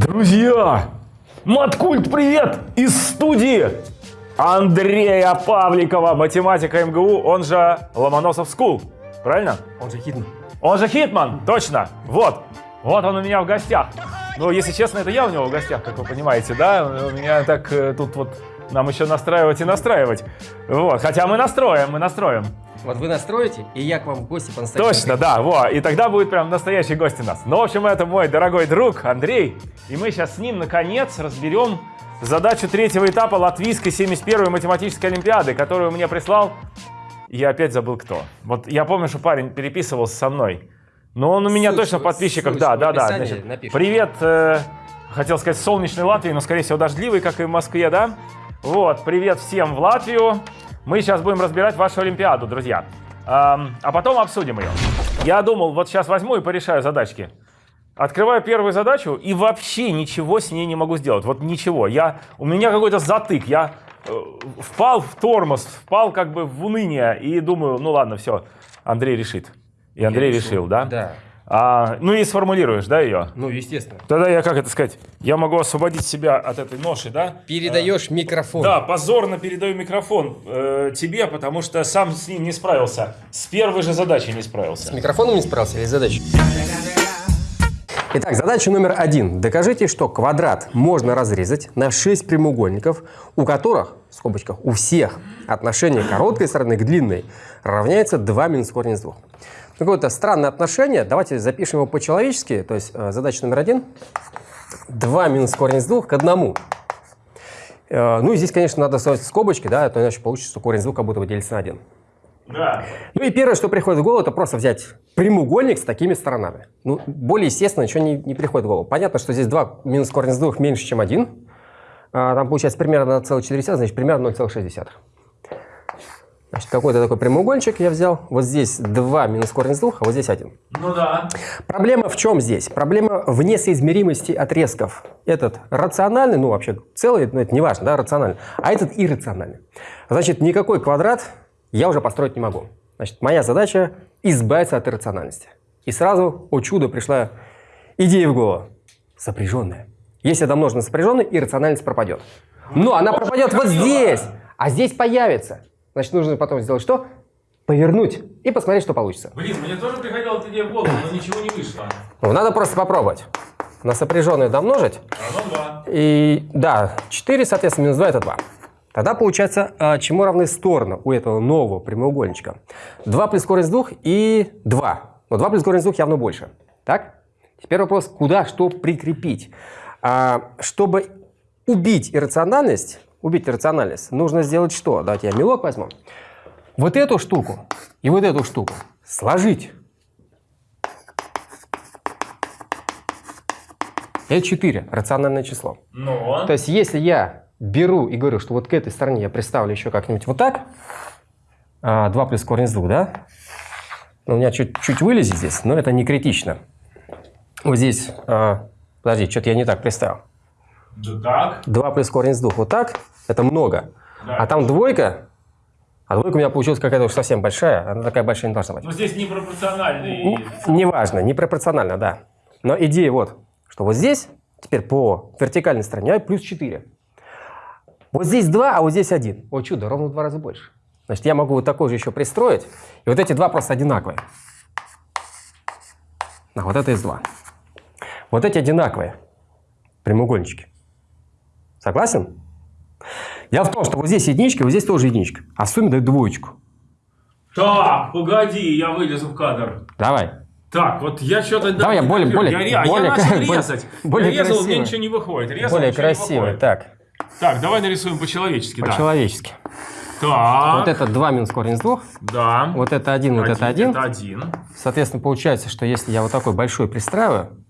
Друзья! Маткульт, привет! Из студии Андрея Павликова, математика МГУ, он же Ломоносов School. Правильно? Он же Hitman. Он же Hitman, точно. Вот. Вот он у меня в гостях. Ну, если честно, это я у него в гостях, как вы понимаете, да? У меня так э, тут вот нам еще настраивать и настраивать. Вот. Хотя мы настроим, мы настроим. Вот вы настроите, и я к вам в гости по-настоящему. Точно, да, во. И тогда будет прям настоящий гость у нас. Ну, в общем, это мой дорогой друг Андрей. И мы сейчас с ним, наконец, разберем задачу третьего этапа Латвийской 71-й математической олимпиады, которую мне прислал. Я опять забыл кто. Вот я помню, что парень переписывался со мной. Но он у меня Ссылочку- точно в подписчиках. Да, да, да. Значит, напишем. привет, э, хотел сказать, солнечной Латвии, но, скорее всего, дождливый, как и в Москве, да? Вот, привет всем в Латвию. Мы сейчас будем разбирать вашу Олимпиаду, друзья. Ам, а потом обсудим ее. Я думал, вот сейчас возьму и порешаю задачки. Открываю первую задачу и вообще ничего с ней не могу сделать. Вот ничего. Я, у меня какой-то затык. Я э, впал в тормоз, впал как бы в уныние и думаю, ну ладно, все, Андрей решит. И Андрей решил, да? Да. А, ну и сформулируешь, да, ее? Ну, естественно. Тогда я, как это сказать, я могу освободить себя от этой ноши, да? Передаешь микрофон. Да, позорно передаю микрофон э, тебе, потому что сам с ним не справился. С первой же задачей не С справился. микрофоном не справился или с задачей? Итак, задача номер один. Докажите, что квадрат можно разрезать на 6 прямоугольников, у которых, в скобочках, у всех отношение короткой стороны к длинной равняется 2 минус корень из 2. Какое-то странное отношение. Давайте запишем его по-человечески. То есть э, задача номер один. 2 минус корень из 2 к 1. Э, Ну и здесь, конечно, надо ставить скобочки, да, а то иначе получится, что корень из 2 как будто бы делится на 1. Да. Ну и первое, что приходит в голову, это просто взять прямоугольник с такими сторонами. Ну, более естественно, ничего не, не приходит в голову. Понятно, что здесь 2 минус корень из 2 меньше, чем 1. А, там получается примерно 1,4, значит, примерно 0,6. Значит, какой-то такой прямоугольничек я взял. Вот здесь 2 минус корень из 2, а вот здесь 1. Ну да. Проблема в чем здесь? Проблема в несоизмеримости отрезков. Этот рациональный, ну вообще целый, но это не важно, да, рациональный, а этот иррациональный. Значит, никакой квадрат я уже построить не могу. Значит, моя задача избавиться от иррациональности. И сразу, о чудо, пришла идея в голову. Сопряженная. Если это множено сопряженное, иррациональность пропадет. Но она пропадет вот здесь, а здесь появится. Значит, нужно потом сделать что? Повернуть и посмотреть, что получится. Блин, мне тоже приходила эта идея в голову, но ничего не вышло. Ну, надо просто попробовать. На сопряженное домножить. Равно два. И да, 4, соответственно, минус 2 это 2. Тогда получается, а, чему равны стороны у этого нового прямоугольничка? 2 плюс корень из 2 и 2. Но 2 плюс корень из 2 явно больше. Так? Теперь вопрос, куда что прикрепить? А, чтобы убить иррациональность, убить иррациональность, нужно сделать что? Давайте я мелок возьму. Вот эту штуку и вот эту штуку сложить. Это 4, рациональное число. Но. То есть, если я беру и говорю, что вот к этой стороне я представлю еще как-нибудь вот так, 2 плюс корень из 2, да? Ну, у меня чуть-чуть вылезет здесь, но это не критично. Вот здесь, а, подожди, что-то я не так представил. Да так. 2 плюс корень из 2, вот так, это много. Да. А там двойка, а двойка у меня получилась какая-то уж совсем большая, она такая большая не должна быть. Но здесь непропорциональный. Ну, Неважно, непропорционально, да. Но идея вот, что вот здесь, теперь по вертикальной стороне, плюс 4. Вот здесь 2, а вот здесь 1. О чудо, ровно в два раза больше. Значит, я могу вот такой же еще пристроить, и вот эти два просто одинаковые. А вот это из 2. Вот эти одинаковые прямоугольнички. Согласен? Дело в том, что вот здесь единичка, вот здесь тоже единичка. А в сумме дают двоечку. Так, погоди, я вылезу в кадр. Давай. Так, вот я что-то... Давай я более- более- я, а более- я начал резать. более я резал, красиво. ничего не выходит. Резал, Более красиво. Так, Так, давай нарисуем по-человечески, да. по-человечески. Так, Вот это 2 минус корень из 2. да. Вот это 1, вот это 1. Это один. Соответственно, получается, что если я вот такой большой пристраиваю,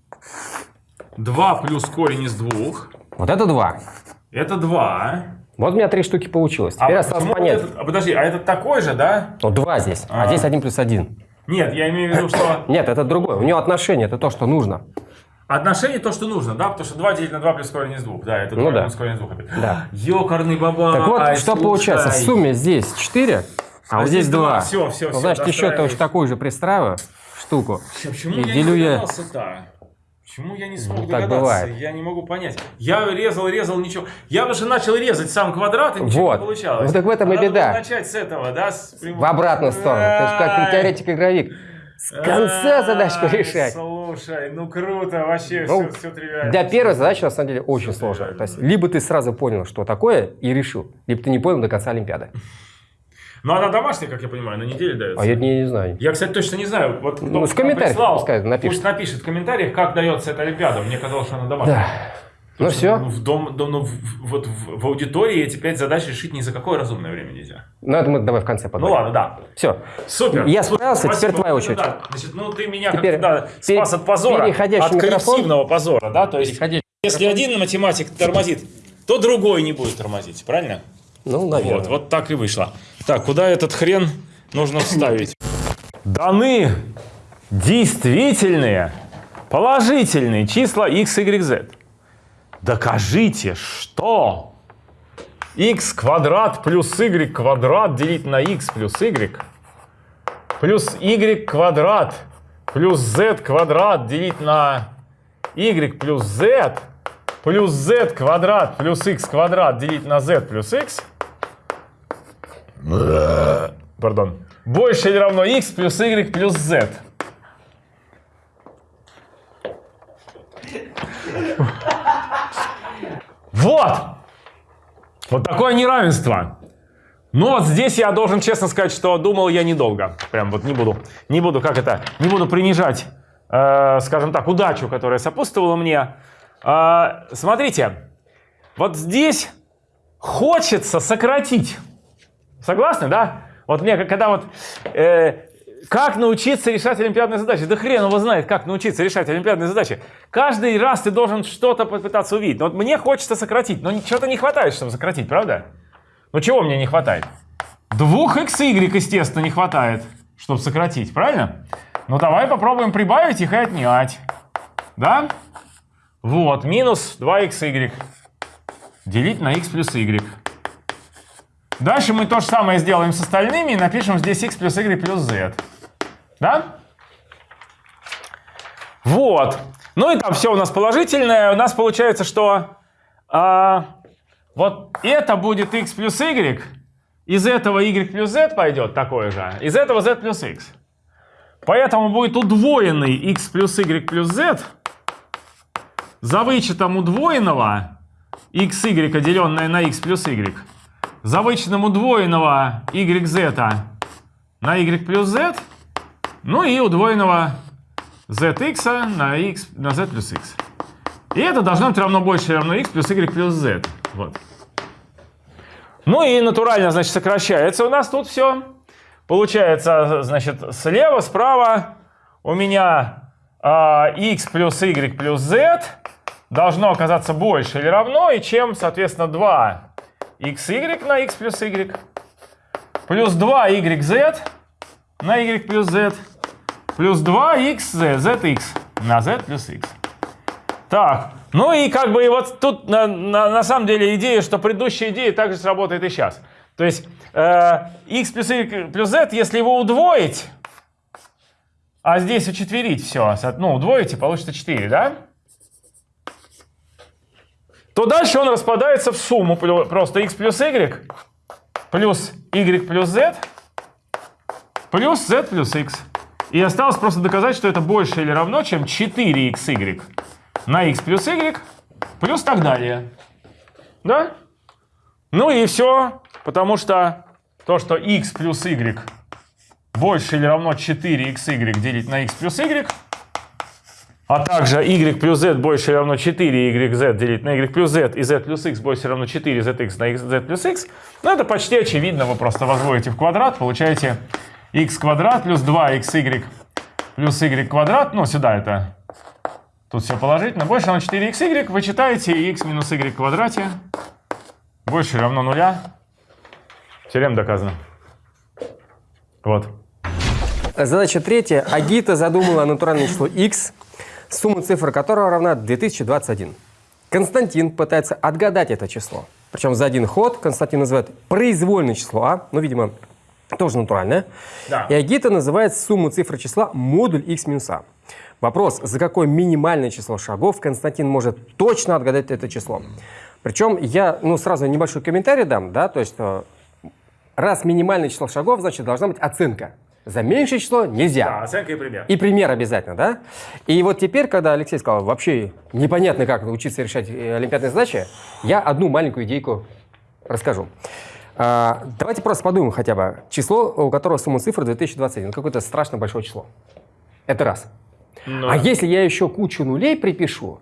Два плюс корень из двух. Вот это 2. Это два. Вот у меня три штуки получилось. Теперь осталось почему понять. этот- а, подожди, а этот такой же, да? Ну, 2 здесь, а, А. здесь 1 плюс 1. Нет, я имею в виду, что Нет, это другое. У него отношение, это то, что нужно. отношение то, что нужно, да? Потому что 2 делить на 2 плюс корень из двух. Да, это Ну 2 да. плюс корень из двух. опять. Да. Ёкарный баба. Так вот, что получается? В сумме здесь 4, а, вот здесь 2. Все, все, Ну, все. значит, еще точно такую же пристраиваю штуку. Почему И я делю не я-? Почему я не смог Ну, догадаться? бывает. Я не могу понять. Я резал, резал, ничего. Я уже начал резать сам квадрат, и ничего Вот. не получалось. Ну, так в этом и Надо беда. начать с этого, да? с прямого- В обратную сторону. Ты же как теоретик-игровик. С конца задачку Ай, решать. Слушай, ну круто, вообще Ну, все, все тривиально. Для первой задачи, на самом деле, очень сложно. То есть, либо ты сразу понял, что такое, и решил, либо ты не понял до конца Олимпиады. Но она домашняя, как я понимаю, на неделе дается. А я не, не знаю. Я, кстати, точно не знаю. Вот Ну, в комментариях прислал, пускай напишет. Пусть напишет в комментариях, как дается эта Олимпиада. Мне казалось, что она домашняя. Да. Ну Потому все. Ну, в, дом, дом- ну, в- вот в, в аудитории эти пять задач решить ни за какое разумное время нельзя. Ну, это мы давай в конце Ну поговорим. ладно, да. Все. Супер. Я справился, теперь спасибо. твоя Вот это очередь. да. Значит, ну ты меня Теперь как да, спас от позора, от микрофон. коллективного позора, да? То есть, Переходящий если один математик тормозит, то другой не будет тормозить, правильно? Ну, наверное. Вот, вот так и вышло. Так, куда этот хрен нужно вставить? Даны действительные положительные числа x, y, z. Докажите, что x квадрат плюс y квадрат делить на x плюс y плюс y квадрат плюс z квадрат делить на y плюс z плюс z квадрат плюс x квадрат делить на z плюс x пардон, больше или равно x плюс y плюс z. Вот! Вот такое неравенство. Но вот здесь я должен честно сказать, что думал я недолго. Прям вот не буду, не буду, как это, не буду принижать, э, скажем так, удачу, которая сопутствовала мне. Э, смотрите, вот здесь хочется сократить. Согласны, да? Вот мне, когда вот... э, как научиться решать олимпиадные задачи? Да хрен его знает, как научиться решать олимпиадные задачи. Каждый раз ты должен что-то попытаться увидеть. Вот мне хочется сократить, но чего-то не хватает, чтобы сократить, правда? Ну чего мне не хватает? Двух xy, естественно, не хватает, чтобы сократить, правильно? Ну давай попробуем прибавить их и отнять. Да? Вот, минус 2xy делить на x плюс y. Дальше мы то же самое сделаем с остальными и напишем здесь x плюс y плюс z. Да? Вот. Ну и там все у нас положительное. У нас получается, что а, вот это будет x плюс y. Из этого y плюс z пойдет такое же. Из этого z плюс x. Поэтому будет удвоенный x плюс y плюс z за вычетом удвоенного xy, деленное на x плюс y, за вычетом удвоенного yz на y плюс z, ну и удвоенного zx на, x, на z плюс x. И это должно быть равно больше равно x плюс y плюс z. Вот. Ну и натурально, значит, сокращается у нас тут все. Получается, значит, слева, справа у меня а, x плюс y плюс z должно оказаться больше или равно, и чем, соответственно, 2 xy на x плюс y плюс 2 yz на y плюс z плюс 2 xz, zx на z плюс x. Так, ну и как бы и вот тут на, на, на самом деле идея, что предыдущая идея также сработает и сейчас. То есть э, x плюс y плюс z, если его удвоить, а здесь учетверить все, ну удвоить и получится 4, да? То дальше он распадается в сумму просто x плюс y плюс y плюс z плюс z плюс x. И осталось просто доказать, что это больше или равно, чем 4xy на x плюс y плюс так далее. Да? Ну и все, потому что то, что x плюс y больше или равно 4xy делить на x плюс y, а также y плюс z больше или равно 4yz делить на y плюс z и z плюс x больше или равно 4zx на z плюс x, ну это почти очевидно, вы просто возводите в квадрат, получаете x квадрат плюс 2xy плюс y квадрат, ну сюда это, тут все положительно, больше равно 4xy, вы читаете x минус y квадрате больше равно нуля, теорема доказана. Вот. Задача третья. Агита задумала натуральное число x, сумма цифр которого равна 2021. Константин пытается отгадать это число. Причем за один ход Константин называет произвольное число а, ну, видимо, тоже натуральное. Да. И Агита называет сумму цифр числа модуль x минус а. Вопрос, за какое минимальное число шагов Константин может точно отгадать это число. Причем я ну, сразу небольшой комментарий дам, да, то есть что раз минимальное число шагов, значит должна быть оценка. За меньшее число нельзя. Да, оценка и пример. И пример обязательно, да? И вот теперь, когда Алексей сказал, вообще непонятно, как научиться решать э, олимпиадные задачи, я одну маленькую идейку расскажу. А, давайте просто подумаем хотя бы. Число, у которого сумма цифр 2021. Ну, какое-то страшно большое число. Это раз. Ну, А если я еще кучу нулей припишу,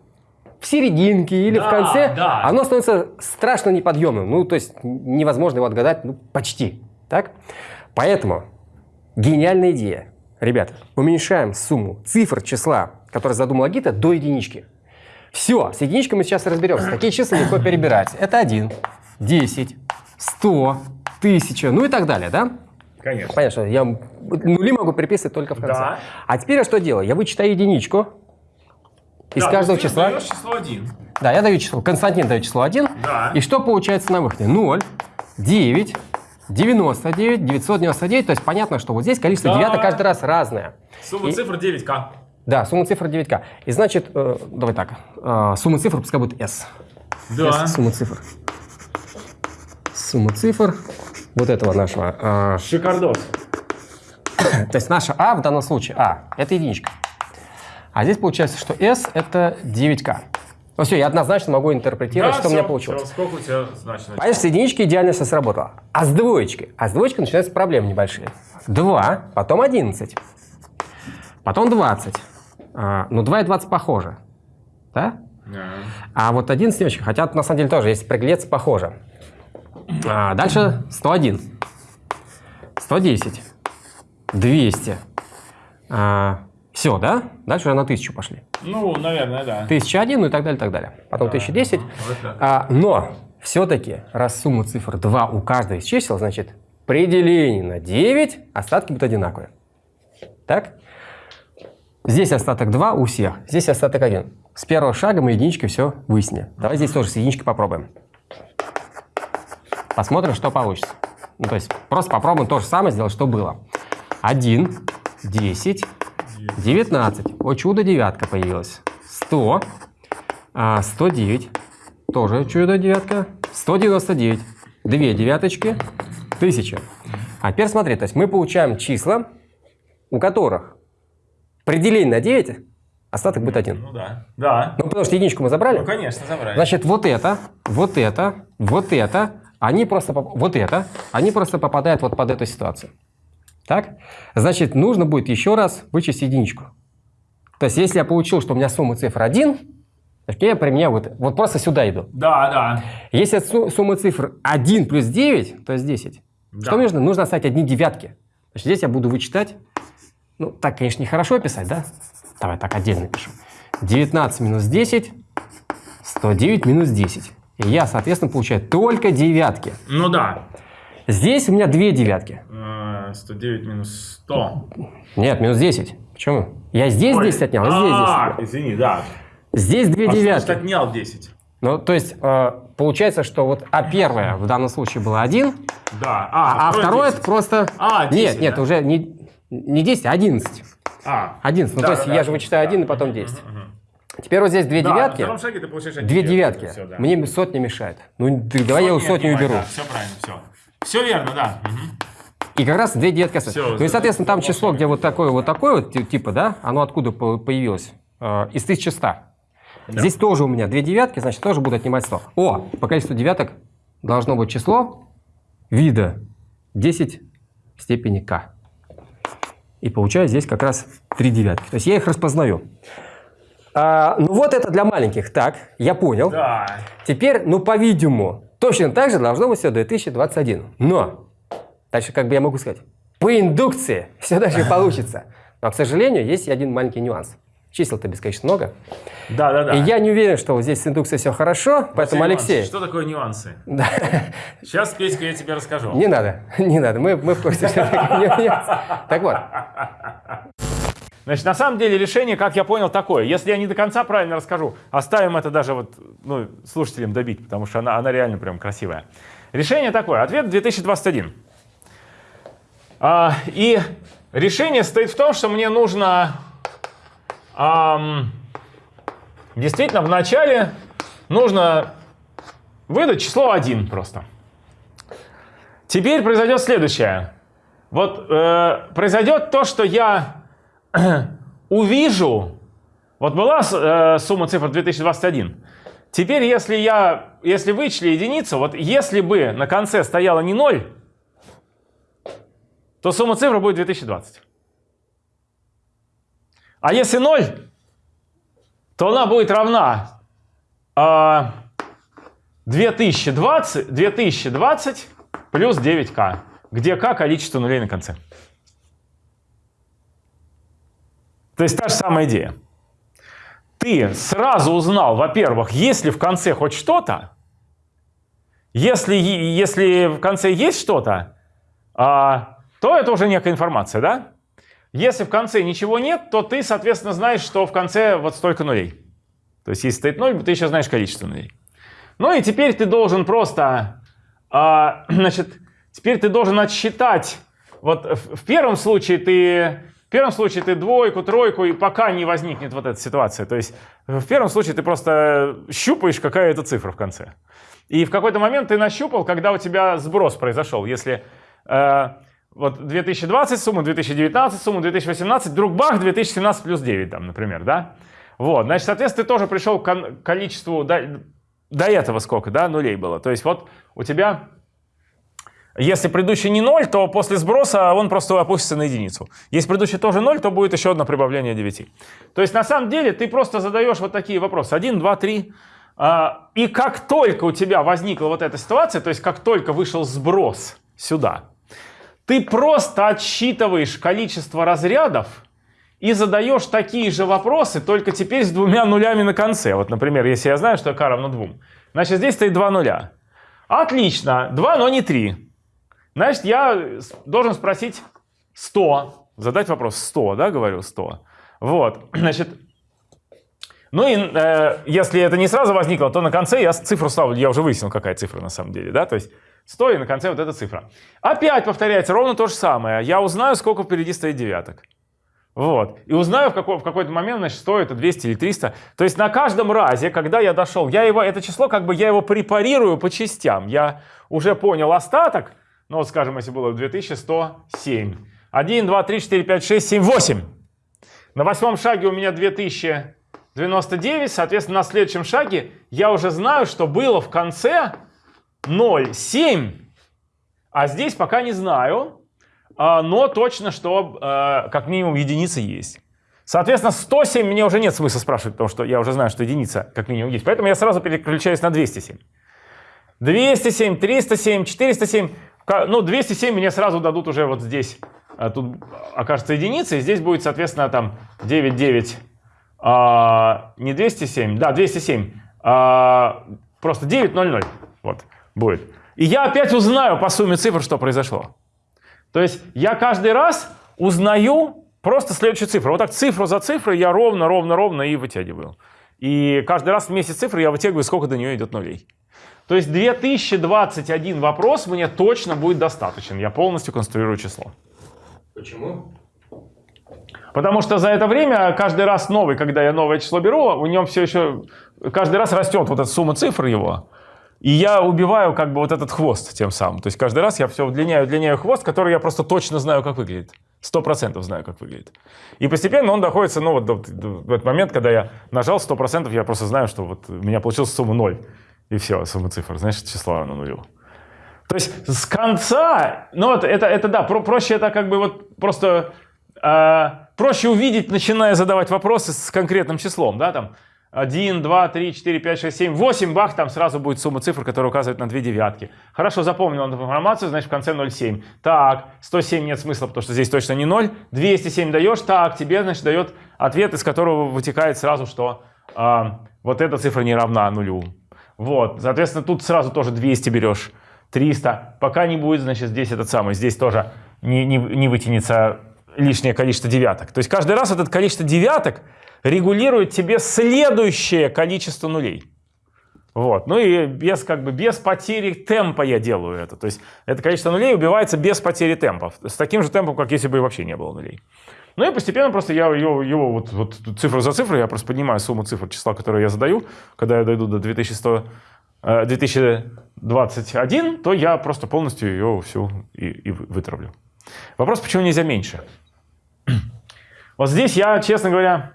в серединке или в Да, конце, да. оно становится страшно неподъемным. Ну, то есть невозможно его отгадать, ну, почти. Так? Поэтому гениальная идея. Ребята, уменьшаем сумму цифр числа, который задумала Гита, до единички. Все, с единичкой мы сейчас разберемся. Такие числа легко перебирать. Это 1, 10, 100, 1000, ну и так далее, да? Конечно. Понятно, что я нули могу приписывать только в конце. Да. А теперь я что делаю? Я вычитаю единичку из Да, каждого ты числа. число 1. Да, я даю число. Константин дает число 1. Да. И что получается на выходе? 0, 9, 99, 999. То есть понятно, что вот здесь количество Да. девяток каждый раз разное. Сумма И- цифр 9К. Да, сумма цифр 9к. И значит, э, давай так, э, сумма цифр пускай будет S. Да. S, сумма цифр. Сумма цифр вот этого нашего. э, Шикардос. То есть наша А в данном случае, А, это единичка. А здесь получается, что S это 9К. Ну все, я однозначно могу интерпретировать, что у меня получилось. Всё, сколько у тебя значит? Понятно, с единички идеально все сработало. А с двоечкой? А с двоечкой начинаются проблемы небольшие. 2, потом 11, потом 20. А, ну, 2 и 20 похоже. Да? Да. А вот 11 не очень. Хотя на самом деле тоже, если приглядеться, похоже. А, дальше 101, 110, 200. Все, да? Дальше уже на 1000 пошли. Ну, наверное, да. 1001, ну и так далее, так далее. Потом 1010. Вот это. А, но все-таки, раз сумма цифр 2 у каждого из чисел, значит, при делении на 9 остатки будут одинаковые. Так? Здесь остаток 2 у всех, здесь остаток 1. С первого шага мы единичкой все выяснили. Давай здесь тоже с единичкой попробуем. Посмотрим, что получится. Ну, то есть просто попробуем то же самое сделать, что было. 1, 10, 19. О, чудо, девятка появилась. 100, а, 109. Тоже чудо, девятка. 199. Две девяточки. 1000. А теперь смотри, то есть мы получаем числа, у которых при делении на 9 остаток будет 1. Ну да. Да. Ну, потому что единичку мы забрали. Ну, конечно, забрали. Значит, вот это, вот это, вот это, они просто, вот это, они просто попадают вот под эту ситуацию. Так? Значит, нужно будет еще раз вычесть единичку. То есть, если я получил, что у меня сумма цифр 1, значит, я применяю вот, вот просто сюда иду. Да, да. Если су- сумма цифр 1 плюс 9, то есть 10. Да. Что мне нужно? Нужно оставить одни девятки. Значит, здесь я буду вычитать. Ну, так, конечно, нехорошо писать, да? Давай так отдельно пишу. 19 минус 10, 109 минус 10. И я, соответственно, получаю только девятки. Ну да. Здесь у меня две девятки. Э, 109 минус 100. Нет, минус 10. Почему? Я здесь Ой. 10 отнял, а здесь 10 А, извини, да. Здесь две А девятки. значит отнял 10? Ну, то есть, э, получается, что вот А первая в данном случае была 1, Да. а, а второе 10. это просто... А, 10, Нет, нет, да? уже не, не 10, а 11. А. 11. Ну, Да, то есть да, я да, же вычитаю да. 1 и потом Мгм, 10. мгм, мгм. Теперь вот здесь две Да, девятки, На шаге ты получаешь две девятки. Всё, да. Мне сотня мешает. Ну, ты- давай я у Сотни сотню уберу. Да, все правильно, все. Все верно, да. И как раз две девятки остаются. Всё, ну и, соответственно, там число, где вот такое, вот такое вот, ти- типа, да, оно откуда по- появилось? Э, из 1100. Здесь тоже у меня две девятки, значит, тоже буду отнимать 100. О, по количеству девяток должно быть число вида 10 в степени k. И получаю здесь как раз три девятки. То есть я их распознаю. А, ну вот это для маленьких. Так, я понял. Да. Теперь, ну, по-видимому, точно так же должно быть все 2021. Но, дальше как бы я могу сказать, по индукции все даже получится. Но, к сожалению, есть один маленький нюанс. Чисел-то бесконечно много. Да, да, да. И я не уверен, что вот здесь с индукцией все хорошо, поэтому, Нюансы. Алексей, Что такое нюансы? да, Сейчас, Петька, я тебе расскажу. не надо, не надо, мы, мы в курсе, что такое нюанс. Так вот, Значит, на самом деле решение, как я понял, такое. Если я не до конца правильно расскажу, оставим это даже вот, ну, слушателям добить, потому что она, она реально прям красивая. Решение такое. Ответ 2021. А, и решение стоит в том, что мне нужно ам, действительно в начале нужно выдать число 1 просто. Теперь произойдет следующее. Вот э, произойдет то, что я увижу, вот была э, сумма цифр 2021. Теперь, если я, если вычли единицу, вот если бы на конце стояло не 0, то сумма цифр будет 2020. А если 0, то она будет равна э, 2020, 2020 плюс 9k, где k количество нулей на конце. То есть та же самая идея. Ты сразу узнал, во-первых, есть ли в конце хоть что-то, если, если в конце есть что-то, а, то это уже некая информация, да? Если в конце ничего нет, то ты, соответственно, знаешь, что в конце вот столько нулей. То есть, если стоит 0, ты еще знаешь количество нулей. Ну и теперь ты должен просто, а, значит, теперь ты должен отсчитать. Вот в первом случае ты в первом случае ты двойку, тройку, и пока не возникнет вот эта ситуация. То есть в первом случае ты просто щупаешь, какая это цифра в конце. И в какой-то момент ты нащупал, когда у тебя сброс произошел. Если э, вот 2020 сумма, 2019 сумма, 2018, вдруг бах, 2017 плюс 9 там, например, да? Вот, значит, соответственно, ты тоже пришел к количеству, до, до этого сколько, да, нулей было. То есть вот у тебя если предыдущий не 0, то после сброса он просто опустится на единицу. Если предыдущий тоже 0, то будет еще одно прибавление 9. То есть на самом деле ты просто задаешь вот такие вопросы. 1, 2, 3. И как только у тебя возникла вот эта ситуация, то есть как только вышел сброс сюда, ты просто отсчитываешь количество разрядов и задаешь такие же вопросы, только теперь с двумя нулями на конце. Вот, например, если я знаю, что k равно 2, значит здесь стоит 2 нуля. Отлично, 2, но не 3. Значит, я должен спросить 100, задать вопрос 100, да, говорю 100. Вот, значит, ну и э, если это не сразу возникло, то на конце я цифру ставлю, я уже выяснил, какая цифра на самом деле, да, то есть 100 и на конце вот эта цифра. Опять повторяется ровно то же самое. Я узнаю, сколько впереди стоит девяток. Вот. И узнаю в, какой, в какой-то момент, значит, 100 это 200 или 300. То есть на каждом разе, когда я дошел, я его, это число, как бы я его препарирую по частям. Я уже понял остаток, ну вот скажем, если было 2107. 1, 2, 3, 4, 5, 6, 7, 8. На восьмом шаге у меня 2099, соответственно, на следующем шаге я уже знаю, что было в конце 0, 7. А здесь пока не знаю, а, но точно, что а, как минимум единица есть. Соответственно, 107 мне уже нет смысла спрашивать, потому что я уже знаю, что единица как минимум есть. Поэтому я сразу переключаюсь на 207. 207, 307, 407. Ну, 207 мне сразу дадут уже вот здесь. А тут окажется единица, и здесь будет, соответственно, там 9, 9, а, не 207, да, 207, а, просто 9, 0, 0, вот, будет. И я опять узнаю по сумме цифр, что произошло. То есть я каждый раз узнаю просто следующую цифру. Вот так цифру за цифрой я ровно, ровно, ровно и вытягиваю. И каждый раз вместе с цифрой я вытягиваю, сколько до нее идет нулей. То есть 2021 вопрос мне точно будет достаточен. Я полностью конструирую число. Почему? Потому что за это время каждый раз новый, когда я новое число беру, у нем все еще каждый раз растет вот эта сумма цифр его. И я убиваю как бы вот этот хвост тем самым. То есть каждый раз я все удлиняю, удлиняю хвост, который я просто точно знаю, как выглядит. Сто процентов знаю, как выглядит. И постепенно он доходится, ну вот до, до, в этот момент, когда я нажал сто процентов, я просто знаю, что вот у меня получилась сумма ноль и все, сумма цифр, значит, число равно нулю. То есть с конца, ну вот это, это да, про, проще это как бы вот просто, э, проще увидеть, начиная задавать вопросы с конкретным числом, да, там 1, 2, 3, 4, 5, 6, 7, 8, бах, там сразу будет сумма цифр, которая указывает на две девятки. Хорошо, запомнил эту информацию, значит в конце 0,7. Так, 107 нет смысла, потому что здесь точно не 0. 207 даешь, так, тебе, значит, дает ответ, из которого вытекает сразу, что э, вот эта цифра не равна нулю. Вот, соответственно, тут сразу тоже 200 берешь, 300. Пока не будет, значит, здесь этот самый, здесь тоже не, не, не вытянется лишнее количество девяток. То есть каждый раз это количество девяток регулирует тебе следующее количество нулей. Вот. Ну и без, как бы, без потери темпа я делаю это. То есть это количество нулей убивается без потери темпов. С таким же темпом, как если бы вообще не было нулей. Ну и постепенно просто я его, его вот, вот цифру за цифрой, я просто поднимаю сумму цифр числа, которые я задаю. Когда я дойду до 2100, 2021, э, то я просто полностью ее всю и, и вытравлю. Вопрос, почему нельзя меньше? Вот здесь я, честно говоря,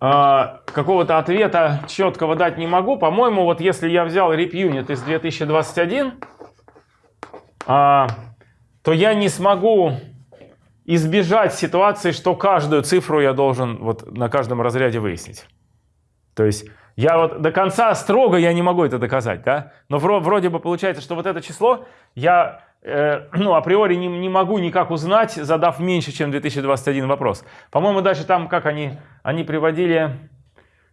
э, какого-то ответа четкого дать не могу. По-моему, вот если я взял RipUnit из 2021, а, то я не смогу избежать ситуации, что каждую цифру я должен вот на каждом разряде выяснить. То есть я вот до конца строго я не могу это доказать, да? Но вроде бы получается, что вот это число я э, ну, априори не, не могу никак узнать, задав меньше, чем 2021 вопрос. По-моему, дальше там, как они, они приводили,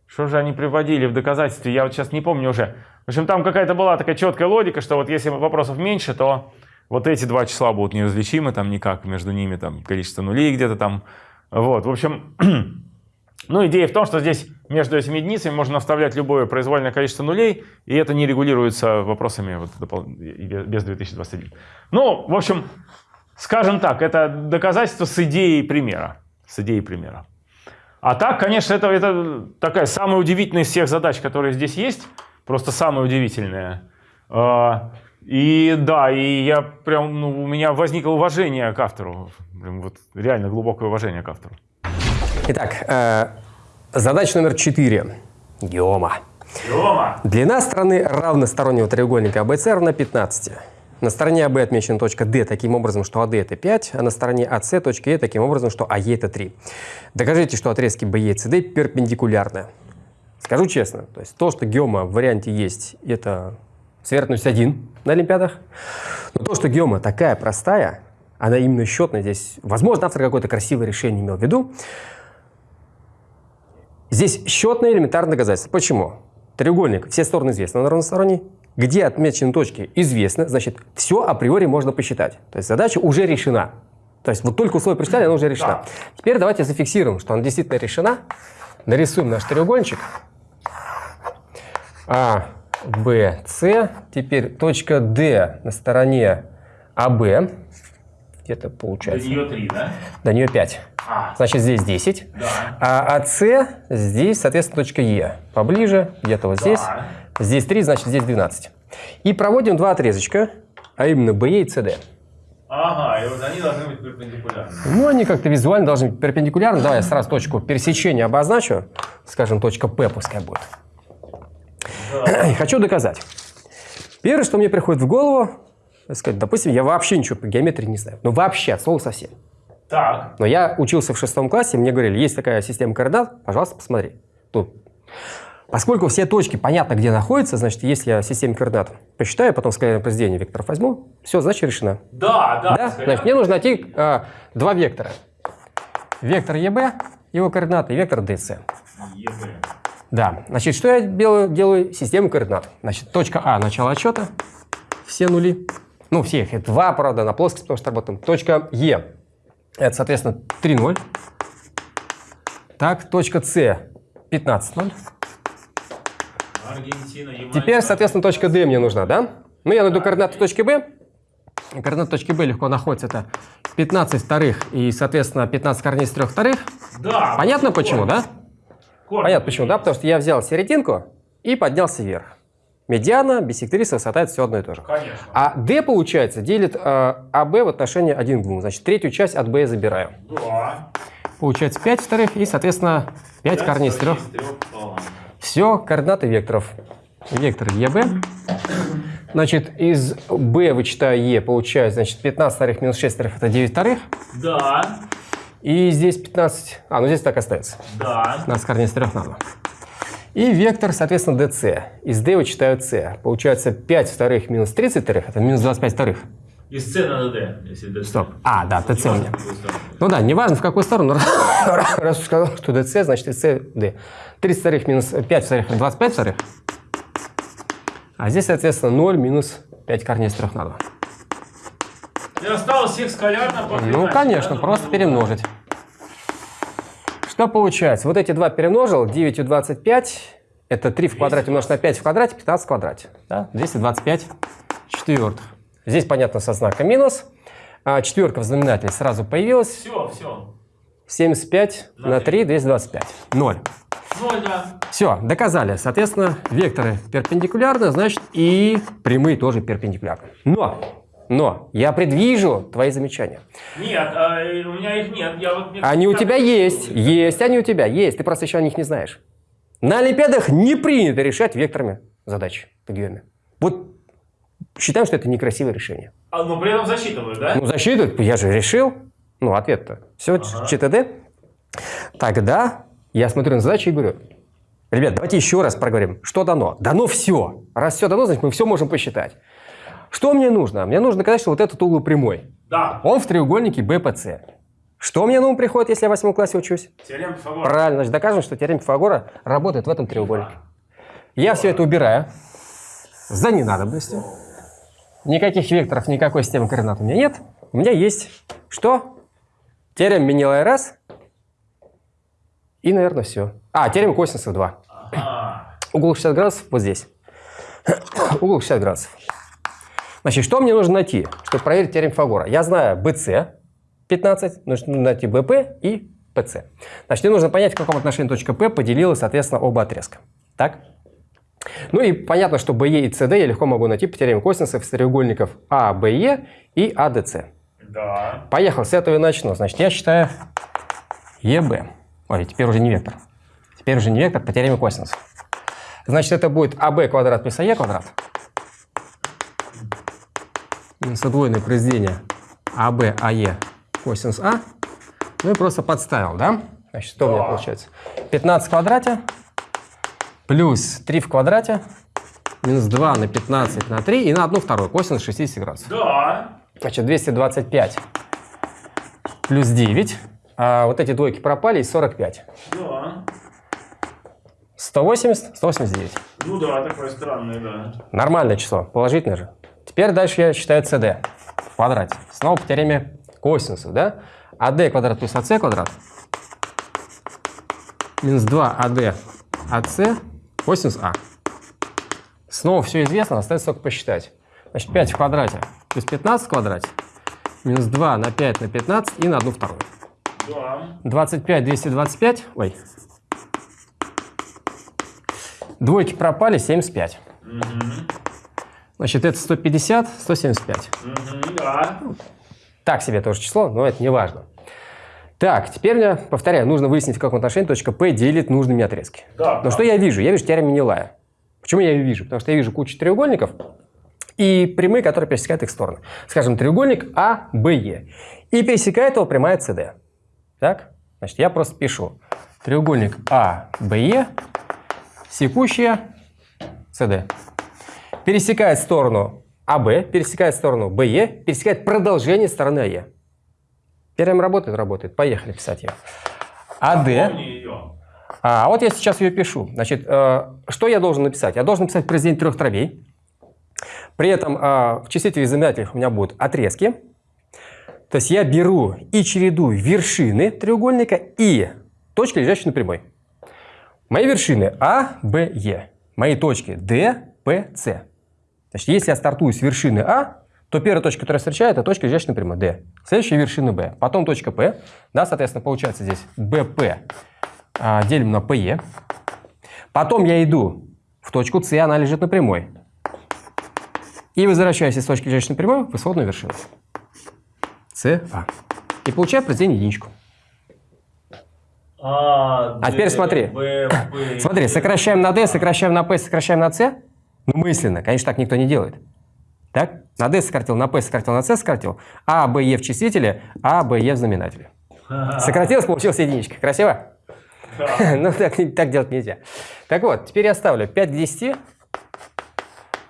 что же они приводили в доказательстве, я вот сейчас не помню уже. В общем, там какая-то была такая четкая логика, что вот если вопросов меньше, то вот эти два числа будут неразличимы, там никак между ними там количество нулей где-то там. Вот, в общем, ну идея в том, что здесь между этими единицами можно вставлять любое произвольное количество нулей, и это не регулируется вопросами вот, без 2021. Ну, в общем, скажем так, это доказательство с идеей примера. С идеей примера. А так, конечно, это, это такая самая удивительная из всех задач, которые здесь есть. Просто самая удивительная. И да, и я прям, ну, у меня возникло уважение к автору. Прям вот реально глубокое уважение к автору. Итак, э, задача номер четыре. Геома. Геома. Длина стороны равностороннего треугольника ABC равна 15. На стороне АБ отмечена точка D таким образом, что АД это 5, а на стороне АС точка Е таким образом, что АЕ это 3. Докажите, что отрезки BE и CD перпендикулярны. Скажу честно, то есть то, что геома в варианте есть, это Сверхность один на Олимпиадах. Но то, что геома такая простая, она именно счетная здесь. Возможно, автор какое-то красивое решение имел в виду. Здесь счетное элементарное доказательство. Почему? Треугольник, все стороны известны, он равносторонний. Где отмечены точки известны, значит, все априори можно посчитать. То есть задача уже решена. То есть вот только условие прочитали, она уже решена. Да. Теперь давайте зафиксируем, что она действительно решена. Нарисуем наш треугольничек. А, B, C. Теперь точка D на стороне AB. Где-то получается. До нее 3, да? До нее 5. А. Значит, здесь 10. Да. А АС здесь, соответственно, точка Е. Поближе, где-то вот здесь. Да. Здесь 3, значит, здесь 12. И проводим два отрезочка, а именно BE и CD. Ага, и вот они должны быть перпендикулярны. Ну, они как-то визуально должны быть перпендикулярны. Давай я сразу точку пересечения обозначу. Скажем, точка P пускай будет. Да. Хочу доказать. Первое, что мне приходит в голову, сказать, допустим, я вообще ничего по геометрии не знаю. Ну, вообще, от слова совсем. Так. Но я учился в шестом классе, мне говорили, есть такая система координат, пожалуйста, посмотри. Тут. Поскольку все точки понятно, где находятся, значит, если я систему координат посчитаю, потом скалярное произведение векторов возьму, все, значит, решено. Да, да. да? Значит, мне нужно найти а, два вектора. Вектор ЕБ, его координаты, и вектор ДС. ЕБ. Да, значит, что я делаю? Делаю систему координат. Значит, точка А – начало отсчета, все нули. Ну, все их, это два, правда, на плоскость, потому что работаем. Точка Е – это, соответственно, 3, 0. Так, точка С – 15, 0. Аргентина, Теперь, соответственно, точка D мне нужна, да? Ну, я найду координаты точки B. Координаты точки B легко находятся. Это 15 вторых и, соответственно, 15 корней с 3 вторых. Да. Понятно почему, да? Понятно почему, да? Потому что я взял серединку и поднялся вверх. Медиана, биссектриса, высота – это все одно и то же. Конечно. А D, получается, делит э, АБ в отношении 1 к 2. Значит, третью часть от B я забираю. Да. Получается 5 вторых и, соответственно, 5, 5 корней из 3. Все, координаты векторов. Вектор ЕБ. Значит, из B вычитаю Е, получается, значит, 15 вторых минус 6 вторых – это 9 вторых. Да. И здесь 15... А, ну здесь так остается. Да. 15 корней из 3 на 2. И вектор, соответственно, dc. Из d вычитаю c. Получается 5 вторых минус 30 вторых, это минус 25 вторых. Из c на d, если dc. Стоп. А, да, dc меня. Ну да, неважно в какую сторону. Раз уж сказал, что dc, значит dc, d. 30 вторых минус 5 вторых, 25 вторых. А здесь, соответственно, 0 минус 5 корней из 3 на 2. И осталось их скалярно Ну, конечно, просто перемножить. Что получается? Вот эти два перемножил, 9 и 25, это 3 в квадрате умножить на 5 в квадрате, 15 в квадрате. Да? 225 четвертых. Здесь, понятно, со знаком минус. А четверка в знаменателе сразу появилась. Все, все. 75 На на три. 3, 225. 0. Ноль, да. Все, доказали. Соответственно, векторы перпендикулярны, значит, и прямые тоже перпендикулярны. Но, но, я предвижу твои замечания. Нет, а, э, у меня их нет. Я вот, мне Они у тебя есть, есть они у тебя, есть. Ты просто еще о них не знаешь. На Олимпиадах не принято решать векторами задачи по геоме. Вот считаем, что это некрасивое решение. А, но при этом засчитывают, да? Ну, засчитывают, я же решил. Ну, ответ-то. Все, Ага. ЧТД. Тогда я смотрю на задачу и говорю, ребят, давайте еще раз проговорим, что дано. Дано все. Раз все дано, значит, мы все можем посчитать. Что мне нужно? Мне нужно доказать, что вот этот угол прямой. Да. Он в треугольнике БПЦ. Что мне на ум приходит, если я в восьмом классе учусь? Теорема Пифагора. Правильно, значит, докажем, что теорема Пифагора работает в этом треугольнике. Я все это убираю за ненадобностью. Никаких векторов, никакой системы координат у меня нет. У меня есть что? Теорема Менелая раз. И, наверное, все. А, теорема косинусов 2. А, Угол 60 градусов вот здесь. Угол 60 градусов. Значит, что мне нужно найти, чтобы проверить теорему Пифагора? Я знаю BC 15, нужно найти BP и PC. Значит, мне нужно понять, в каком отношении точка P поделила, соответственно, оба отрезка. Так? Ну и понятно, что BE и CD я легко могу найти по теореме косинусов из треугольников ABE и ADC. да. Поехал, с этого и начну. Значит, я считаю EB. Ой, теперь уже не вектор. Теперь уже не вектор по теореме косинусов. Значит, это будет АБ квадрат плюс АЕ квадрат. Минус удвоенное произведение АБ, АЕ, косинус А. Ну и просто подставил, да? Значит, что у меня Да. получается? 15 в квадрате плюс 3 в квадрате минус 2 на 15 на 3 и на 1 вторую косинус 60 градусов. Да. Значит, 225 плюс 9. А вот эти двойки пропали, и 45. Да. 180, 189. Ну да, такое странное, да. Нормальное число, положительное же. Теперь дальше я считаю CD в квадрате. Снова по теореме косинусов, да? АД квадрат плюс АС квадрат минус 2 АД АС косинус А. Снова все известно, остается только посчитать. Значит, 5 в квадрате плюс 15 в квадрате минус 2 на 5 на 15 и на 1 вторую. Да. 25, 225. Ой. Двойки пропали, 75. Значит, это 150, 175. Мгм, да. Так себе тоже число, но это не важно. Так, теперь мне, повторяю, нужно выяснить, в каком отношении точка P делит нужными отрезки. Да. Но да. что я вижу? Я вижу теорему Менелая. Почему я ее вижу? Потому что я вижу кучу треугольников и прямые, которые пересекают их стороны. Скажем, треугольник А, Б, Е. И пересекает его прямая CD. Так? Значит, я просто пишу треугольник А, Б, Е, секущая CD. Пересекает сторону АБ, пересекает сторону БЕ, пересекает продолжение стороны АЕ. Теорема работает? Работает. Поехали писать ее. АД. А вот я сейчас ее пишу. Значит, э, что я должен написать? Я должен написать произведение трех дробей. При этом э, в числителе знаменателях у меня будут отрезки. То есть я беру и чередую вершины треугольника и точки, лежащие на прямой. Мои вершины А, Б, Е. Мои точки Д, П, С. Значит, если я стартую с вершины А, то первая точка, которая встречает, это точка, лежащая на прямой, D. Следующая вершина B. Потом точка P. Да, соответственно, получается здесь BP а, делим на PE. Потом я иду в точку С, она лежит на прямой. И возвращаюсь из точки, лежащей на прямой, в исходную вершину. С, А. И получаю произведение единичку. А, А теперь смотри. Смотри, сокращаем на D, сокращаем на P, сокращаем на C. Ну, мысленно. Конечно, так никто не делает. Так? На D сократил, на P сократил, на C сократил. А, Б, Е в числителе, А, Б, Е в знаменателе. Сократилось, получилась единичка. Красиво? Ну, так, так делать нельзя. Так вот, теперь я ставлю 5 к 10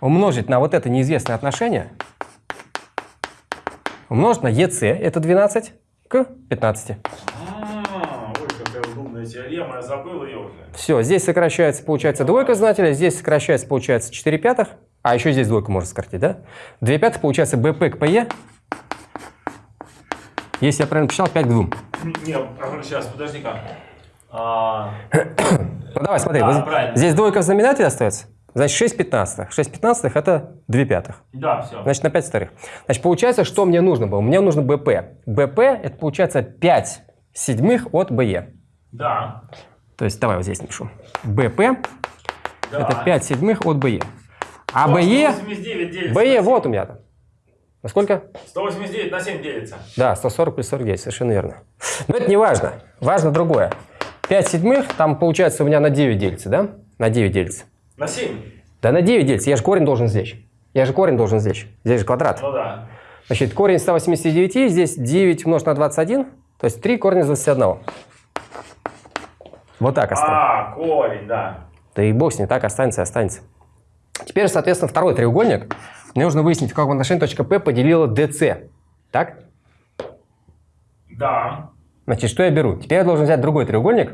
умножить на вот это неизвестное отношение, умножить на ЕС, это 12, к 15. А, я забыл ее уже. Все, здесь сокращается, получается, двойка знателя, здесь сокращается, получается, 4 пятых, а еще здесь двойку можно сократить, да? 2 пятых, получается, БП к ПЕ. Если я правильно посчитал, 5 к 2. Не, сейчас, подожди-ка. А, Ну давай, смотри, Да, вот правильно. здесь двойка в знаменателе остается, Значит, 6 пятнадцатых. 6 пятнадцатых – это 2 пятых. Да, все. Значит, на 5 вторых. Значит, получается, что мне нужно было? Мне нужно БП. БП – это, получается, 5 седьмых от БЕ. Да. То есть, давай вот здесь напишу. БП да. это 5 седьмых от БЕ. А БЕ, 189 делится. БЕ вот у меня там. На сколько? 189 на 7 делится. Да, 140 плюс 49, совершенно верно. Но это не важно. Важно другое. 5 седьмых, там получается у меня на 9 делится, да? На 9 делится. На 7? Да на 9 делится. Я же корень должен здесь. Я же корень должен здесь. Здесь же квадрат. Ну да. Значит, корень 189, здесь 9 умножить на 21, то есть 3 корня из 21. Вот так оставим. А, корень, да. Да и бог с ним, так останется, останется. Теперь, соответственно, второй треугольник. Мне нужно выяснить, в каком отношении точка P поделила DC. Так? Да. Значит, что я беру? Теперь я должен взять другой треугольник.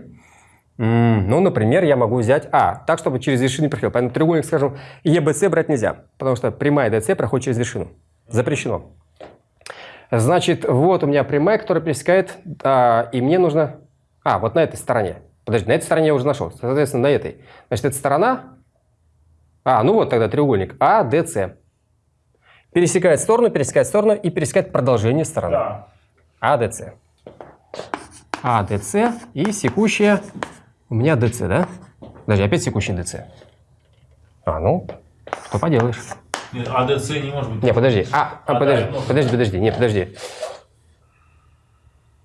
Ну, например, я могу взять А, так, чтобы через вершину не проходил. Поэтому треугольник, скажем, EBC брать нельзя, потому что прямая DC проходит через вершину. Запрещено. Значит, вот у меня прямая, которая пересекает, а, и мне нужно... А, вот на этой стороне. Подожди, на этой стороне я уже нашел. Соответственно, на этой. Значит, эта сторона... А, ну вот тогда треугольник ADC. Пересекает сторону, пересекает сторону и пересекает продолжение стороны. Да. ADC. ADC и секущая у меня DC, да? Подожди, опять секущая DC. А, ну, что поделаешь. Нет, АДЦ не может быть. Не, подожди. А, а, А, подожди, подожди, подожди. Не, подожди.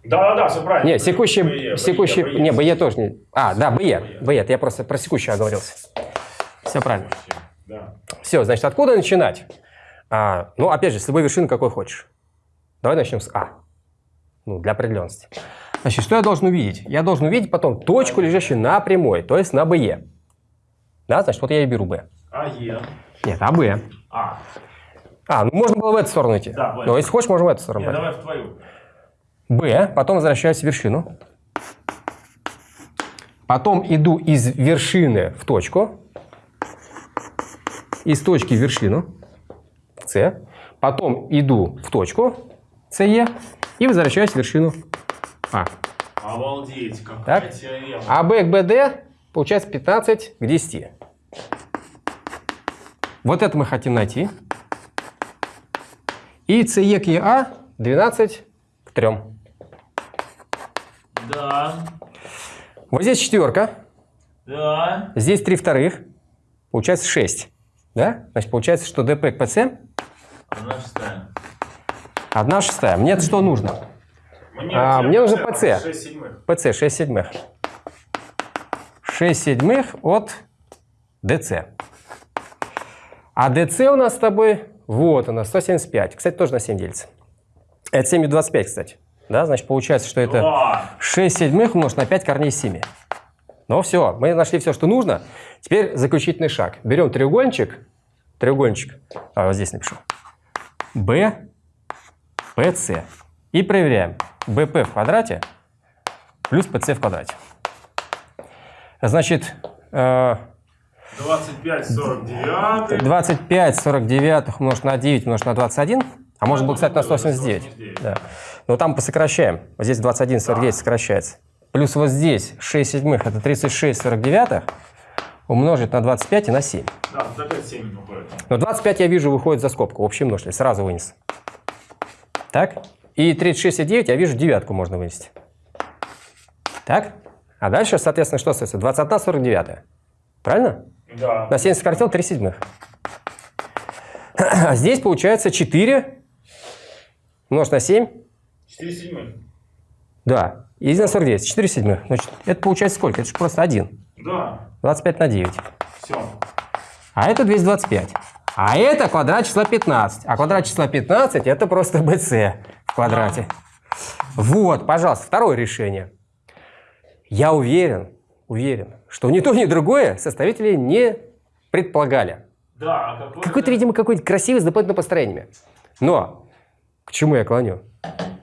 Да, да, да, все правильно. Не, секущая, БЕ, секущая, БЕ, не, БЕ. Тоже не. А, да, БЕ, БЕ, я просто про секущую оговорился. Все правильно. Да. Все, значит, откуда начинать? А, ну, опять же, с любой вершины какой хочешь. Давай начнем с А. Ну, для определенности. Значит, что я должен увидеть? Я должен увидеть потом точку, лежащую на прямой, то есть на БЕ. Да, значит, вот я и беру Б. АЕ. Нет, АБ. А. А, ну можно было в эту сторону идти. Да, в эту. Но если хочешь, можем в эту сторону. Нет, давай в твою. Б, потом возвращаюсь в вершину. Потом иду из вершины в точку. Из точки в вершину. С. Потом иду в точку СЕ и возвращаюсь в вершину А. Обалдеть, какая Так. теорема. А к БД получается 15 к 10. Вот это мы хотим найти. И СЕ к ЕА 12 к 3. Да, Вот здесь четверка. да. Здесь 3 вторых. Получается 6. Да? Значит, получается, что ДП к ПЦ Одна шестая. 1 шестая. Мне что нужно? Мне, А, мне нужно ПЦ. 6 седьмых. ПЦ 6 седьмых. 6 седьмых от ДЦ. А ДЦ у нас с тобой, вот она, 175. Кстати, тоже на 7 делится. Это 7 и 25, кстати. Да, значит, получается, что это Два. 6 седьмых умножить на 5 корней из 7. Ну все, мы нашли все, что нужно. Теперь заключительный шаг. Берем треугольничек. Треугольничек. А, вот здесь напишу. Б, ПС. И проверяем. БП в квадрате плюс ПС в квадрате. Значит, э, 25, 49. 25 49 умножить на 9 умножить на 21. А можно было, кстати, на 189. 189. Да. Но там посокращаем. Вот здесь 21 49 сокращается. Плюс вот здесь 6 седьмых, это 36 49 умножить на 25 и на 7. Да, тут опять 7 уходит. Но 25 я вижу выходит за скобку, общий множитель, сразу вынес. Так? И 36 и 9 я вижу девятку можно вынести. Так? А дальше, соответственно, что остается? 21 49. Правильно? Да. На 7 сократил 3 седьмых. А здесь получается 4 умножить на 7. 4 седьмых. Да. И на 49. 4 седьмых. Значит, это получается сколько? Это же просто 1. Да. 25 на 9. Все. А это 225. А это квадрат числа 15. А квадрат числа 15 это просто BC в квадрате. Вот, пожалуйста, второе решение. Я уверен, уверен, что ни то, ни другое составители не предполагали. Да, а какой Какой-то, видимо, какой-то красивый с дополнительными построениями. Но к чему я клоню?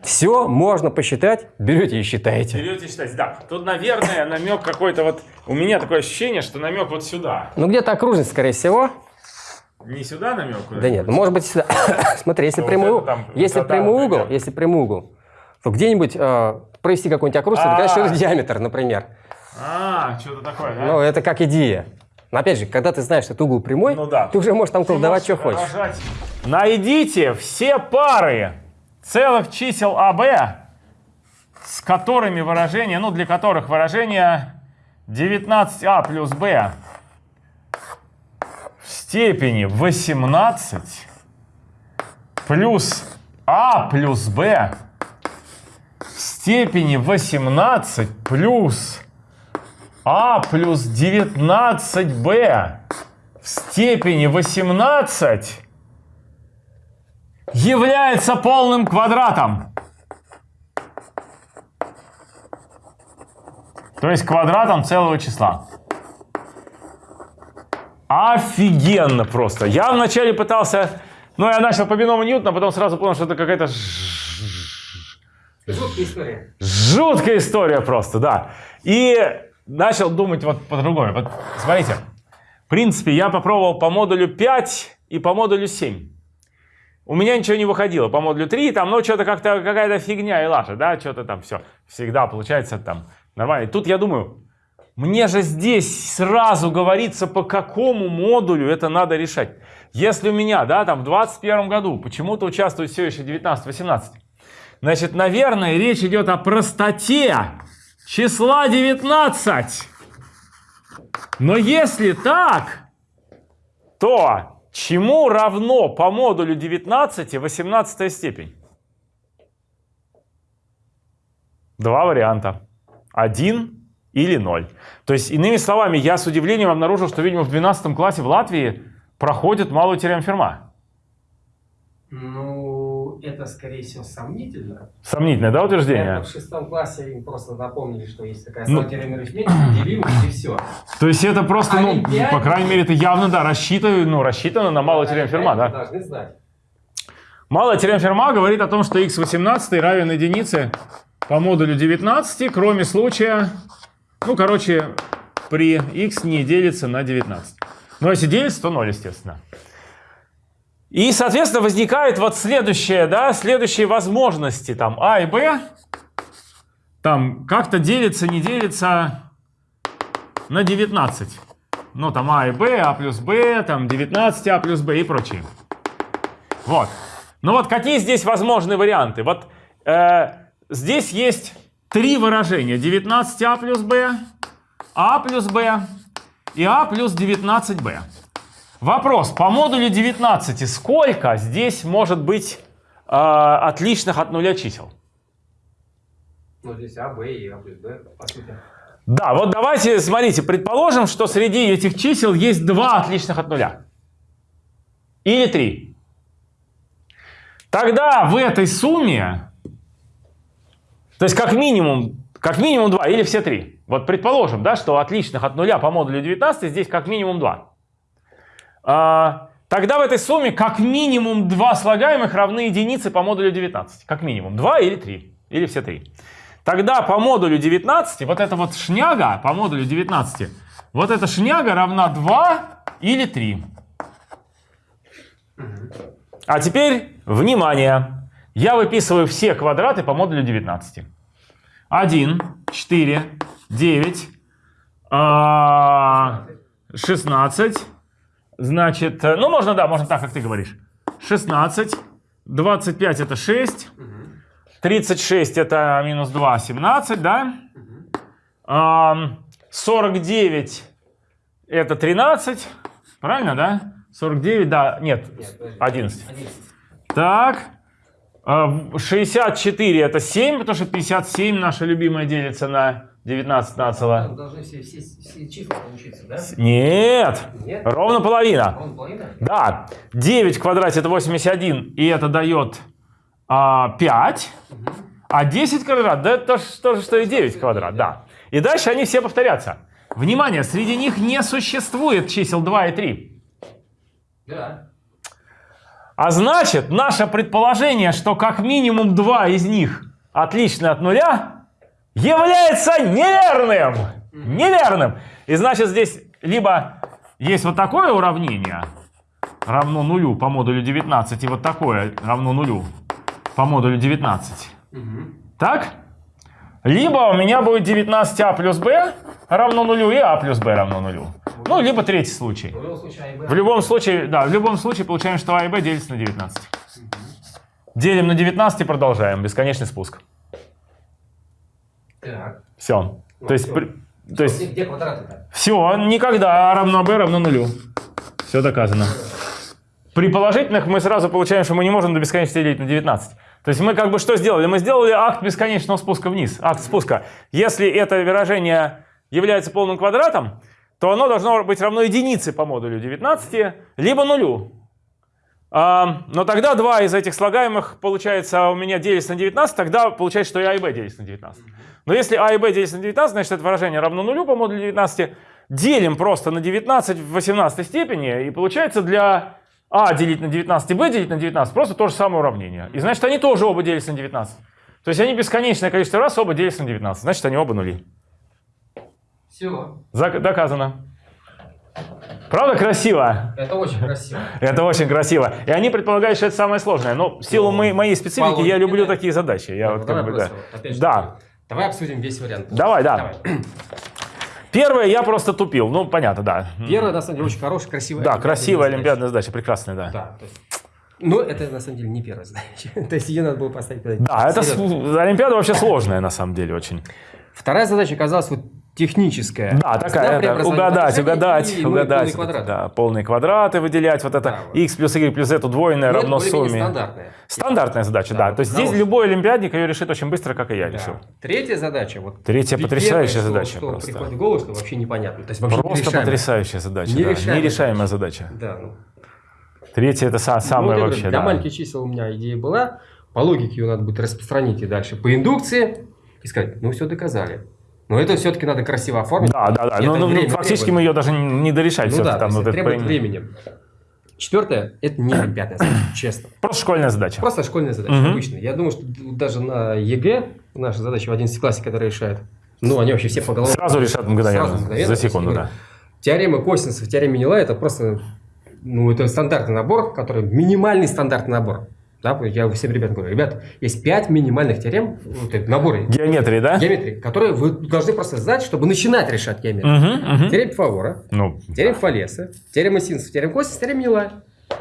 Все можно посчитать, берете и считаете. Берете считать. Да. Тут, наверное, намек какой-то вот... У меня такое ощущение, что намек вот сюда. Ну, где-то окружность, скорее всего. Не сюда намек? Да нет, ну, может быть, сюда. Смотри, если Вот прямой, угол- там если прямой угол, если прямой угол, то где-нибудь э, провести какой-нибудь окружность, это, конечно, А. это диаметр, например. А, что-то такое, да? Ну, это как идея. Но опять же, когда ты знаешь, что это угол прямой, Ну да. ты уже можешь там колдовать, что хочешь. выражать. Найдите все пары целых чисел АБ, с которыми выражение, ну для которых выражение 19а плюс b в степени 18 плюс а плюс b в степени 18 плюс а плюс 19b в степени 18 является полным квадратом. То есть квадратом целого числа. Офигенно просто. Я вначале пытался... Ну, я начал по биному Ньютона, потом сразу понял, что это какая-то Жуткая история. Жуткая история просто, да. И начал думать вот по-другому. Вот смотрите, в принципе, я попробовал по модулю 5 и по модулю 7. У меня ничего не выходило по модулю 3, там, ну, что-то как-то какая-то фигня и лажа, да, что-то там все. Всегда получается там нормально. Тут я думаю, мне же здесь сразу говорится, по какому модулю это надо решать. Если у меня, да, там в 21 году почему-то участвует все еще 19-18, Значит, наверное, речь идет о простоте числа 19. Но если так, то чему равно по модулю 19 18 степень? Два варианта. 1 или 0. То есть, иными словами, я с удивлением обнаружил, что, видимо, в 12 классе в Латвии проходит малую теорему Ферма. Ну, это, скорее всего, сомнительно. Сомнительное, да, утверждение? Это в шестом классе им просто напомнили, что есть такая Ну. теорема арифметики, делимость и все. То есть это просто, ну, Олимпиаде- по крайней мере, это явно, да, рассчитано, ну, рассчитано на малую теорему Ферма, да? должны знать. Малая теорема Ферма говорит о том, что x18 равен единице по модулю 19, кроме случая, ну, короче, при x не делится на 19. Но если делится, то 0, естественно. И, соответственно, возникает вот следующее, да, следующие возможности, там, а и b, там, как-то делится, не делится на 19. Ну, там, а и b, а плюс b, там, 19, а плюс b и прочее. Вот. Ну вот какие здесь возможные варианты? Вот э, здесь есть три выражения. 19а плюс b, а плюс b и а плюс 19b. Вопрос, по модулю 19 сколько здесь может быть э, отличных от нуля чисел? Ну, здесь А, Б и А плюс Б, по сути. Да, вот давайте, смотрите, предположим, что среди этих чисел есть два отличных от нуля. Или три. Тогда в этой сумме, то есть как минимум, как минимум два или все три. Вот предположим, да, что отличных от нуля по модулю 19 здесь как минимум два. А, тогда в этой сумме как минимум два слагаемых равны единице по модулю 19. Как минимум два или три. Или все три. Тогда по модулю 19, вот эта вот шняга по модулю 19, вот эта шняга равна 2 или 3. А теперь, внимание, я выписываю все квадраты по модулю 19. 1, 4, 9, а, 16, значит, э, ну можно, да, можно так, как ты говоришь. 16, 25 это 6, 36 это минус 2, 17, да? Ам, 49 это 13, правильно, да? 49, да, нет, Нет, подожди. 11. 11. Так, а, в- 64 это 7, потому что 57 наша любимая делится на 19 нацело. Должны все, все, все числа получиться, да? Нет, Нет? ровно половина. Ровно половина? Да, 9 в квадрате это 81, и это дает а, 5. А 10 квадрат, да это то то же, что и 9 квадрат, да. И дальше они все повторятся. Внимание, среди них не существует чисел 2 и 3. Да. А значит, наше предположение, что как минимум два из них отличны от нуля, является неверным. Неверным. И значит, здесь либо есть вот такое уравнение, равно нулю по модулю 19, и вот такое равно нулю по модулю 19. Мгм. Так? Либо у меня будет 19а плюс b равно нулю, и а плюс b равно нулю. Ну, либо третий случай. В любом случае, А. В любом случае, да, в любом случае получаем, что А и Б делится на 19. Делим на 19 и продолжаем. Бесконечный спуск. Так. Все. Ну, То есть, всё. при- то есть Где, где квадраты-то? все, никогда А равно Б равно нулю. Все доказано. При положительных мы сразу получаем, что мы не можем до бесконечности делить на 19. То есть мы как бы что сделали? Мы сделали акт бесконечного спуска вниз, акт спуска. Если это выражение является полным квадратом, то оно должно быть равно единице по модулю 19, либо нулю. А, но тогда два из этих слагаемых, получается, у меня делится на 19, тогда получается, что и А и Б делится на 19. Но если А и Б делится на 19, значит это выражение равно нулю по модулю 19. Делим просто на 19 в 18 степени, и получается для А делить на 19 и Б делить на 19 просто то же самое уравнение. И значит они тоже оба делятся на 19. То есть они бесконечное количество раз оба делятся на 19. Значит они оба нули. Все. Зак- доказано. Правда красиво? Это очень красиво. Это очень красиво. И они предполагают, что это самое сложное. Но в силу Ну, моей, моей специфики я люблю такие задачи. Я Ну, вот как бы, да. опять Да. Давай обсудим весь вариант. Давай, да. Первое, я просто тупил. Ну, понятно, да. Первая, на самом деле, очень хорошая, красивая. Да, красивая олимпиадная задача, прекрасная, да. Да, то есть... Но это, на самом деле, не первая задача. то есть ее надо было поставить... Да, это Олимпиада вообще сложная, на самом деле, очень. Вторая задача оказалась вот техническая. Да, есть такая, она это, угадать, угадать, и, ну, угадать. полный квадрат. Да, полные квадраты выделять, вот это Да, вот. x плюс y плюс z удвоенное Но это равно сумме. стандартная. Стандартная задача, Да, да. То есть здесь любой олимпиадник ее решит очень быстро, как и я Да. решил. Третья задача. Вот Третья первое, потрясающая что- задача что просто. приходит в голову, что вообще непонятно. То есть вообще Просто нерешаемое. потрясающая задача. да. Нерешаемая Нерешаемая задача. Да, ну. Третья это Ну, самое вот я говорю, вообще. Для да. маленьких чисел у меня идея была. По логике ее надо будет распространить и дальше по индукции. И сказать, ну все доказали. Но это все-таки надо красиво оформить. Да, да, да. И Ну, это ну, ну, фактически требует. мы ее даже не дорешать. Ну да, там, вот это требует по- времени. Четвертое, это не олимпиадная задача, честно. Просто школьная задача. Просто школьная задача, Мгм. обычная. Я думаю, что даже на ЕГЭ, наша задача в 11 классе, которые решают, ну, они вообще все по головам. Сразу решат мгновенно, Сразу мгновенно. за секунду, да. Теорема косинусов, теорема Менелая, это просто, ну, это стандартный набор, который минимальный стандартный набор. Да, я всем ребятам говорю, ребят, есть 5 минимальных теорем, вот, это наборы Геометрии, да? геометрии, которые вы должны просто знать, чтобы начинать решать геометрию. Мгм, мгм. Теорема Пифагора, Ну, теорема Фалеса, теорема Синусов, теорема Косинус, теорема Менела.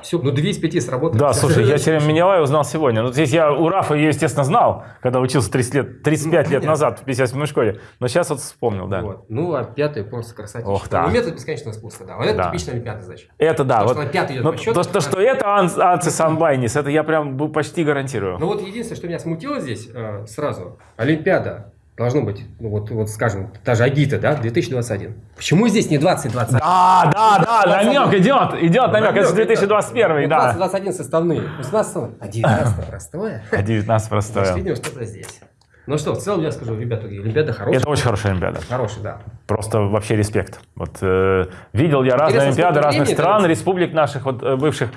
Все, ну 2 из 5 сработали. Да, слушай, я теперь Менелай узнал сегодня. Ну, здесь я у Рафа ее, естественно, знал, когда учился 30 лет, 35 Ну, лет назад в 57 школе. Но сейчас вот вспомнил, да. Вот. Ну, а пятый просто красотища. Ох, да. Ну, метод бесконечного спуска, да. Вот это Да. типичная олимпиадная задача. Это да. То, вот, что на пятый идет но по счету, то, что, это что это ан- Анцис Анбайнис, это я прям бу- почти гарантирую. Ну вот единственное, что меня смутило здесь э, сразу, Олимпиада должно быть, ну вот, вот скажем, даже Агита, да, 2021. Почему здесь не 2021? Да, да, да, намек идет, идет намек. Это же Намек, 2021, да. 2021 составные, 18 а 19 простое. А 19 Значит, простое. видимо, что-то здесь. Ну что, в целом я скажу, ребята, Олимпиада хорошая. Это очень хорошая Олимпиада. Хорошая, да. Просто вообще респект. Вот э, видел я разные Олимпиады разных стран, республик наших вот э, бывших.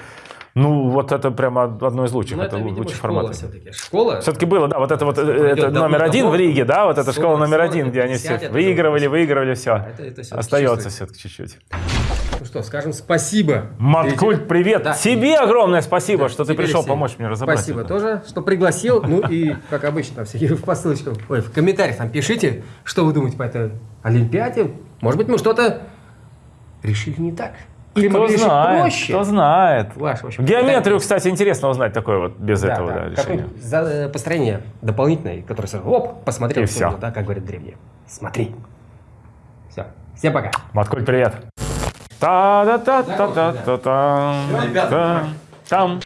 Ну, вот это прямо одно из лучших. Ну, это, это, видимо, лучший школа формат. все-таки. Школа. Все-таки было, да, вот это вот э, это номер один в Риге, да, вот эта школа 40, номер 40, один, где они 50 все выигрывали, выигрывали, все. Остается все-таки чуть-чуть. Ну что, скажем спасибо. Маткульт, привет! Да. Тебе огромное спасибо, что ты пришел всем. помочь мне разобрать. Спасибо это. тоже, что пригласил. Ну и, как обычно, там всякие в посылочках, ой, в комментариях там пишите, что вы думаете по этой Олимпиаде. Может быть, мы что-то решили не так. Или Кто могли решить знает, проще. кто знает. Ваш, в общем, Геометрию, комментарий. кстати, интересно узнать такое вот без Да, этого да. да, решения. За- э, построение дополнительное, которое сразу, оп, посмотрел, И всё. да, как говорят древние. Смотри. Все. Всем пока. Маткульт, привет! Та-да-та-та-та-та-там. Ребята, Там.